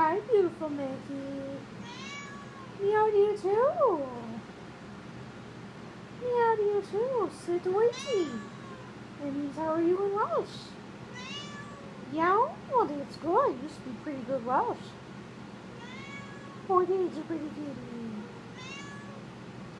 Hi, beautiful Mickey. Meow to you too. Meow to you too. Sit waiting. That how are you in Welsh? Yeah, well it's good. You speak pretty good Welsh. Oh, that's a pretty good.